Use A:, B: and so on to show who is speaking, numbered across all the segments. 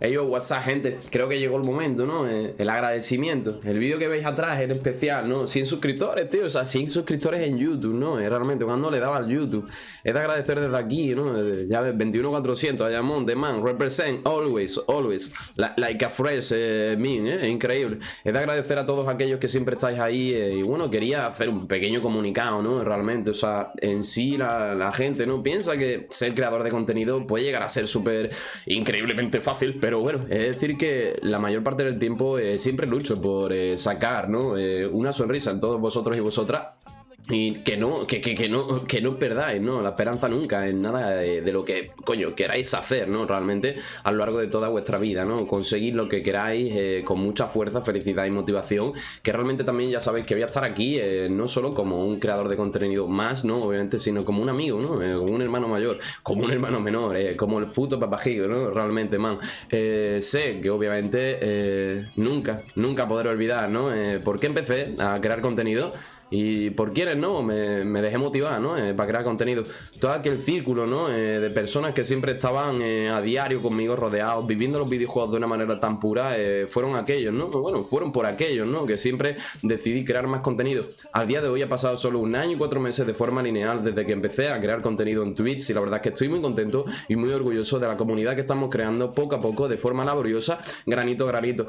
A: Ellos, WhatsApp, gente, creo que llegó el momento, ¿no? Eh, el agradecimiento. El vídeo que veis atrás es especial, ¿no? 100 suscriptores, tío. O sea, 100 suscriptores en YouTube, ¿no? Es realmente cuando le daba al YouTube. Es de agradecer desde aquí, ¿no? Eh, ya ves, 21400, Ayamón, The Man, Represent, Always, Always. like a fresh eh, mean, ¿eh? Increíble. Es de agradecer a todos aquellos que siempre estáis ahí. y bueno, quería hacer un pequeño comunicado, ¿no? Realmente, o sea, en sí la, la gente, ¿no? Piensa que ser creador de contenido puede llegar a ser súper increíblemente fácil, pero bueno, es decir que la mayor parte del tiempo eh, siempre lucho por eh, sacar, ¿no? Eh, una sonrisa en todos vosotros y vosotras y que no, que, que, que, no, que no perdáis, ¿no? La esperanza nunca en nada de, lo que, coño, queráis hacer, ¿no? Realmente a lo largo de toda vuestra vida, ¿no? Conseguir lo que queráis eh, con mucha fuerza, felicidad y motivación. Que realmente también ya sabéis que voy a estar aquí, eh, no solo como un creador de contenido más, ¿no? Obviamente, sino como un amigo, ¿no? Eh, como un hermano mayor, como un hermano menor, como el puto papajillo, ¿no? Realmente, man. sé que obviamente nunca, nunca podré olvidar, ¿no? ¿Por qué empecé a crear contenido? Y por quienes no, me, dejé motivar, ¿no? Eh, para crear contenido. Todo aquel círculo, ¿no? Eh, de personas que siempre estaban eh, a diario conmigo rodeados, viviendo los videojuegos de una manera tan pura, fueron aquellos, ¿no? Bueno, fueron por aquellos, ¿no? Que siempre decidí crear más contenido. Al día de hoy ha pasado solo un año y cuatro meses de forma lineal desde que empecé a crear contenido en Twitch y la verdad es que estoy muy contento y muy orgulloso de la comunidad que estamos creando poco a poco, de forma laboriosa, granito a granito.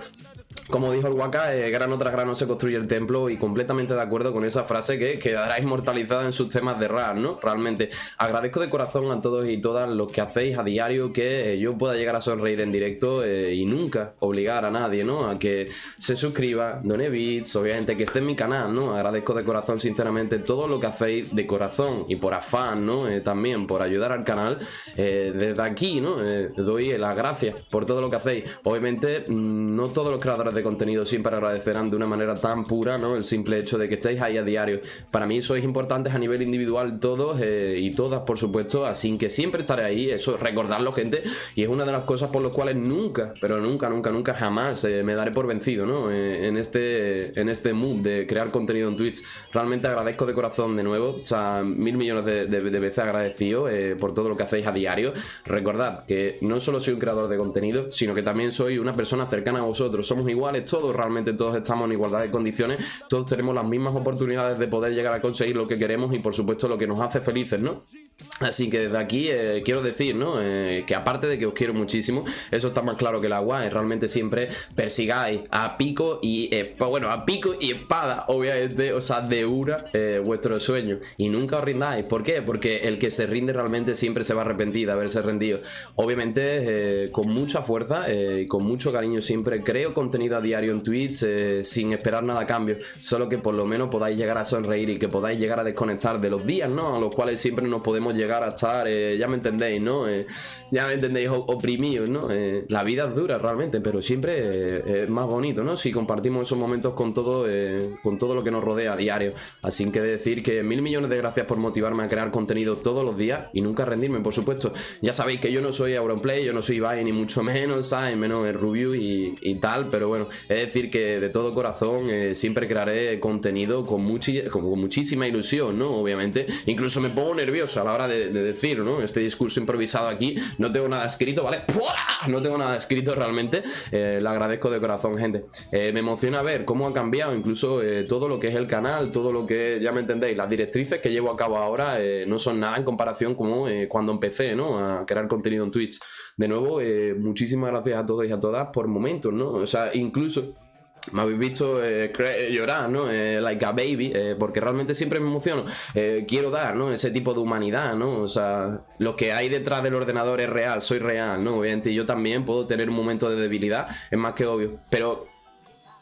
A: Como dijo el Waka, grano tras grano se construye el templo y completamente de acuerdo con esa frase que quedará inmortalizada en sus temas de rap, ¿no? Realmente agradezco de corazón a todos y todas los que hacéis a diario que eh, yo pueda llegar a sonreír en directo eh, y nunca obligar a nadie, ¿no? A que se suscriba, done bits, obviamente que esté en mi canal, ¿no? Agradezco de corazón sinceramente todo lo que hacéis de corazón y por afán, ¿no? Eh, también por ayudar al canal. desde aquí, ¿no? doy las gracias por todo lo que hacéis. Obviamente mm, no todos los creadores de contenido siempre agradecerán de una manera tan pura, ¿no? El simple hecho de que estéis ahí diario. Para mí sois importantes a nivel individual todos eh, y todas, por supuesto, así que siempre estaré ahí, eso, recordarlo, gente, y es una de las cosas por las cuales nunca, pero nunca, nunca, nunca, jamás eh, me daré por vencido, ¿no? Eh, en, este, en este mood de crear contenido en Twitch. Realmente agradezco de corazón de nuevo, o sea, mil millones de, veces agradecido por todo lo que hacéis a diario. Recordad que no solo soy un creador de contenido, sino que también soy una persona cercana a vosotros. Somos iguales todos, realmente todos estamos en igualdad de condiciones, todos tenemos las mismas oportunidades de poder llegar a conseguir lo que queremos y por supuesto lo que nos hace felices, ¿no? Así que desde aquí eh, quiero decir, ¿no? Eh, que aparte de que os quiero muchísimo, eso está más claro que el agua, es realmente siempre persigáis a pico y, bueno, a pico y espada, obviamente, o sea, de una eh, vuestro sueño y nunca os rindáis. ¿Por qué? Porque el que se rinde realmente siempre se va a arrepentir de haberse rendido. Obviamente, con mucha fuerza y con mucho cariño siempre creo contenido a diario en Twitch sin esperar nada a cambio, solo que por lo menos podáis llegar a sonreír y que podáis llegar a desconectar de los días, ¿no? A los cuales siempre nos podemos llegar a estar, eh, ya me entendéis, ¿no? Eh, ya me entendéis, oprimidos, ¿no? Eh, la vida es dura realmente, pero siempre es más bonito, ¿no? Si compartimos esos momentos con todo, con todo lo que nos rodea a diario. Así que decir que mil millones de gracias por motivarme a crear contenido todos los días y nunca rendirme, por supuesto. Ya sabéis que yo no soy Auronplay, yo no soy Ibai, ni mucho menos, ¿sabes? Menos el Rubio y, y, tal, pero bueno, es decir que de todo corazón siempre crearé contenido con, con muchísima ilusión, ¿no? Obviamente, incluso me pongo nervioso a la de, decir, ¿no? Este discurso improvisado aquí, no tengo nada escrito, ¿vale? No tengo nada escrito realmente, eh, le agradezco de corazón, gente. Eh, me emociona ver cómo ha cambiado incluso eh, todo lo que es el canal, todo lo que, ya me entendéis, las directrices que llevo a cabo ahora no son nada en comparación como cuando empecé, ¿no? A crear contenido en Twitch. De nuevo, muchísimas gracias a todos y a todas por momentos, ¿no? O sea, incluso me habéis visto eh, llorar, ¿no? Eh, like a baby, eh, porque realmente siempre me emociono. quiero dar, ¿no? Ese tipo de humanidad, ¿no? O sea, lo que hay detrás del ordenador es real, soy real, ¿no? Obviamente yo también puedo tener un momento de debilidad, es más que obvio. Pero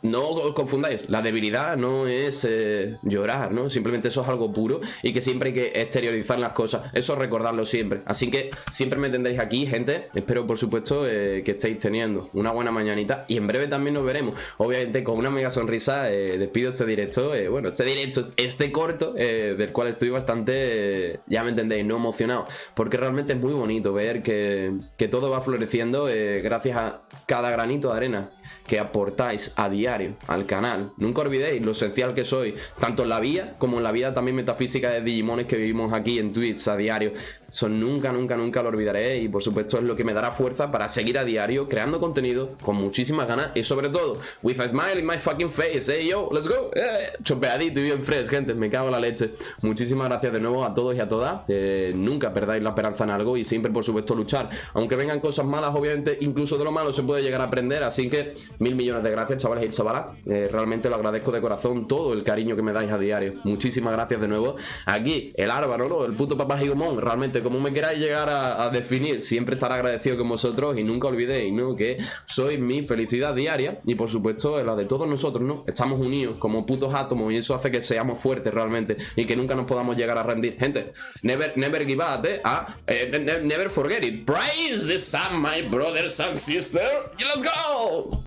A: no os confundáis, la debilidad no es eh, llorar, ¿no? Simplemente eso es algo puro y que siempre hay que exteriorizar las cosas. Eso recordarlo siempre. Así que siempre me tendréis aquí, gente. Espero, por supuesto, eh, que estéis teniendo una buena mañanita y en breve también nos veremos. Obviamente, con una mega sonrisa, eh, despido este directo. bueno, este directo, este corto, del cual estoy bastante, ya me entendéis, no emocionado. Porque realmente es muy bonito ver que, que todo va floreciendo gracias a cada granito de arena que aportáis a diario al canal. Nunca olvidéis lo esencial que soy, tanto en la vida como en la vida también metafísica de Digimones que vivimos aquí en Twitch a diario. Eso nunca, nunca, nunca lo olvidaré y por supuesto es lo que me dará fuerza para seguir a diario creando contenido con muchísimas ganas y sobre todo, with a smile in my fucking face, hey yo, let's go, eh, chopeadito y bien fresh, gente, me cago en la leche. Muchísimas gracias de nuevo a todos y a todas, eh, nunca perdáis la esperanza en algo y siempre por supuesto luchar, aunque vengan cosas malas, obviamente, incluso de lo malo se puede llegar a aprender, así que mil millones de gracias, chavales y chavalas, eh, realmente lo agradezco de corazón todo el cariño que me dais a diario, muchísimas gracias de nuevo. Aquí, el Álvaro, ¿no? El puto papá Gigomón, realmente, como me queráis llegar a, definir, siempre estaré agradecido con vosotros y nunca olvidéis, ¿no? Que sois mi felicidad diaria y por supuesto la de todos nosotros, ¿no? Estamos unidos como putos átomos y eso hace que seamos fuertes realmente y que nunca nos podamos llegar a rendir. Gente, never, never give up, ¿eh? Eh, never forget it. Praise the sun, my brothers and sisters. Let's go!